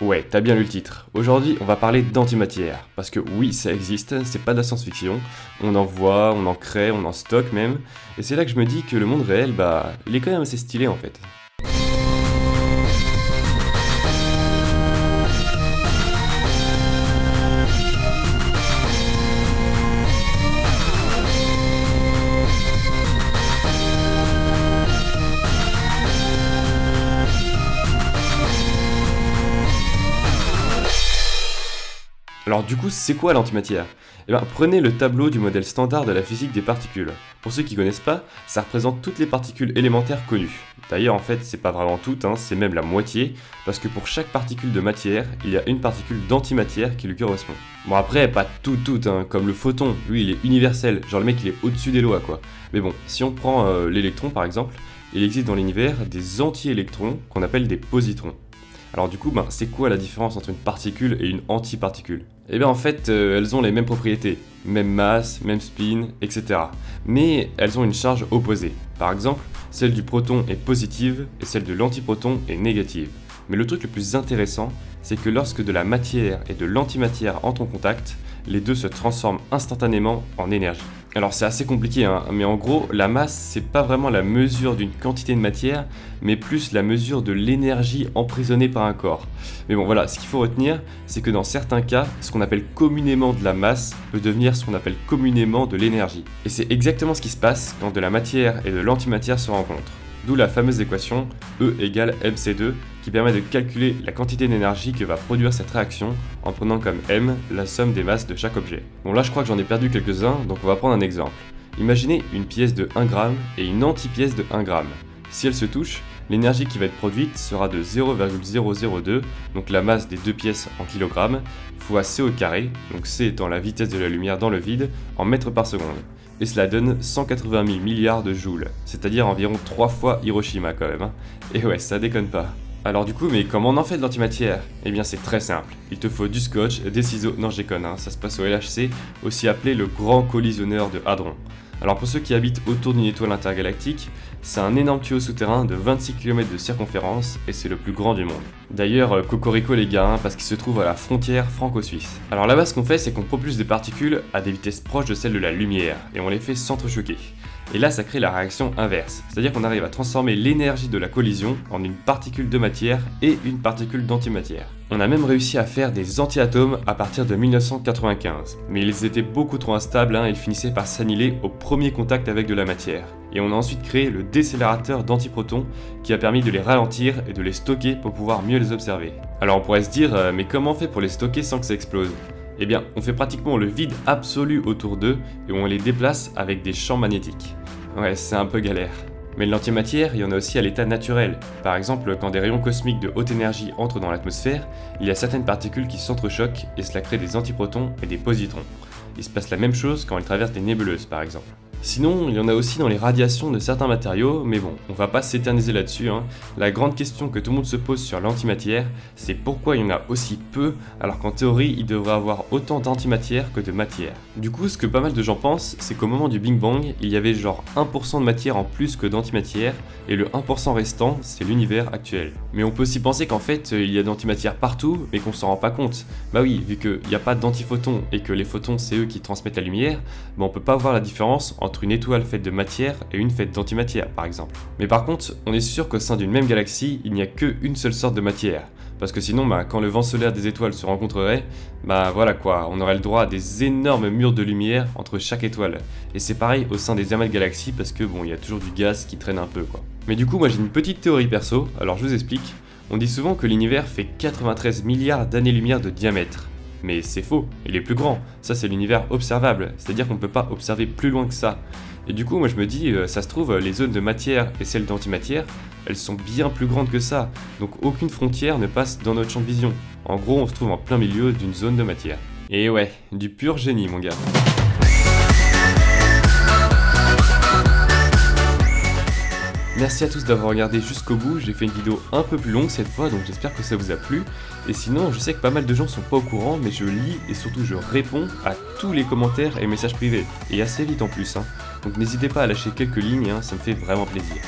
Ouais, t'as bien lu le titre. Aujourd'hui, on va parler d'antimatière. Parce que oui, ça existe, c'est pas de la science-fiction. On en voit, on en crée, on en stocke même. Et c'est là que je me dis que le monde réel, bah, il est quand même assez stylé en fait. Alors du coup, c'est quoi l'antimatière? Eh bien, prenez le tableau du modèle standard de la physique des particules. Pour ceux qui connaissent pas, ça représente toutes les particules élémentaires connues. D'ailleurs, en fait, c'est pas vraiment toutes, hein, c'est même la moitié, parce que pour chaque particule de matière, il y a une particule d'antimatière qui lui correspond. Bon après, pas toutes toutes, hein, comme le photon, lui il est universel, genre le mec il est au-dessus des lois quoi. Mais bon, si on prend euh, l'électron par exemple, il existe dans l'univers des anti-électrons qu'on appelle des positrons. Alors du coup, ben, c'est quoi la différence entre une particule et une antiparticule? Eh bien en fait, euh, elles ont les mêmes propriétés, même masse, même spin, etc. Mais elles ont une charge opposée. Par exemple, celle du proton est positive et celle de l'antiproton est négative. Mais le truc le plus intéressant, c'est que lorsque de la matière et de l'antimatière entrent en contact, les deux se transforment instantanément en énergie. Alors c'est assez compliqué, hein, mais en gros, la masse, c'est pas vraiment la mesure d'une quantité de matière, mais plus la mesure de l'énergie emprisonnée par un corps. Mais bon voilà, ce qu'il faut retenir, c'est que dans certains cas, ce qu'on appelle communément de la masse peut devenir ce qu'on appelle communément de l'énergie. Et c'est exactement ce qui se passe quand de la matière et de l'antimatière se rencontrent. D'où la fameuse équation E égale mc2 permet de calculer la quantité d'énergie que va produire cette réaction en prenant comme m la somme des masses de chaque objet. Bon là je crois que j'en ai perdu quelques-uns donc on va prendre un exemple. Imaginez une pièce de 1 g et une anti-pièce de 1 g. Si elles se touchent, l'énergie qui va être produite sera de 0,002, donc la masse des deux pièces en kilogrammes, fois c au carré, donc c étant la vitesse de la lumière dans le vide, en mètres par seconde et cela donne 180 000 milliards de joules, c'est-à-dire environ 3 fois Hiroshima quand même. Hein. Et ouais, ça déconne pas. Alors du coup, mais comment on en fait de l'antimatière? Eh bien c'est très simple. Il te faut du scotch, des ciseaux, non j'ai hein, ça se passe au LHC, aussi appelé le grand collisionneur de Hadron. Alors pour ceux qui habitent autour d'une étoile intergalactique, c'est un énorme tuyau souterrain de 26 km de circonférence et c'est le plus grand du monde. D'ailleurs, euh, cocorico les gars, hein, parce qu'il se trouve à la frontière franco-suisse. Alors là-bas, ce qu'on fait, c'est qu'on propulse des particules à des vitesses proches de celles de la lumière et on les fait s'entrechoquer. Et là, ça crée la réaction inverse, c'est-à-dire qu'on arrive à transformer l'énergie de la collision en une particule de matière et une particule d'antimatière. On a même réussi à faire des antiatomes à partir de 1995, mais ils étaient beaucoup trop instables hein, ils finissaient par s'annihiler au premier contact avec de la matière. Et on a ensuite créé le décélérateur d'antiprotons qui a permis de les ralentir et de les stocker pour pouvoir mieux les observer. Alors on pourrait se dire, euh, mais comment on fait pour les stocker sans que ça explose? Eh bien, on fait pratiquement le vide absolu autour d'eux et on les déplace avec des champs magnétiques. Ouais, c'est un peu galère. Mais l'antimatière, il y en a aussi à l'état naturel. Par exemple, quand des rayons cosmiques de haute énergie entrent dans l'atmosphère, il y a certaines particules qui s'entrechoquent et cela crée des antiprotons et des positrons. Il se passe la même chose quand elles traversent des nébuleuses par exemple. Sinon, il y en a aussi dans les radiations de certains matériaux, mais bon, on va pas s'éterniser là-dessus. Hein. La grande question que tout le monde se pose sur l'antimatière, c'est pourquoi il y en a aussi peu, alors qu'en théorie, il devrait avoir autant d'antimatière que de matière. Du coup, ce que pas mal de gens pensent, c'est qu'au moment du Big Bang, il y avait genre 1% de matière en plus que d'antimatière, et le 1% restant, c'est l'univers actuel. Mais on peut aussi penser qu'en fait, il y a d'antimatière partout, mais qu'on s'en rend pas compte. Bah oui, vu qu'il n'y a pas d'antiphotons, et que les photons, c'est eux qui transmettent la lumière, bah on peut pas voir la différence entre entre une étoile faite de matière et une faite d'antimatière par exemple. Mais par contre, on est sûr qu'au sein d'une même galaxie, il n'y a qu'une seule sorte de matière. Parce que sinon, bah, quand le vent solaire des étoiles se rencontrerait, bah voilà quoi, on aurait le droit à des énormes murs de lumière entre chaque étoile. Et c'est pareil au sein des amas de galaxies parce que bon, il y a toujours du gaz qui traîne un peu quoi. Mais du coup, moi j'ai une petite théorie perso, alors je vous explique. On dit souvent que l'univers fait 93 milliards d'années-lumière de diamètre. Mais c'est faux, il est plus grand. Ça, c'est l'univers observable, c'est-à-dire qu'on ne peut pas observer plus loin que ça. Et du coup, moi je me dis, euh, ça se trouve, les zones de matière et celles d'antimatière, elles sont bien plus grandes que ça. Donc aucune frontière ne passe dans notre champ de vision. En gros, on se trouve en plein milieu d'une zone de matière. Et ouais, du pur génie, mon gars. Merci à tous d'avoir regardé jusqu'au bout, j'ai fait une vidéo un peu plus longue cette fois, donc j'espère que ça vous a plu. Et sinon, je sais que pas mal de gens sont pas au courant, mais je lis et surtout je réponds à tous les commentaires et messages privés, et assez vite en plus. Hein. Donc n'hésitez pas à lâcher quelques lignes, hein, ça me fait vraiment plaisir.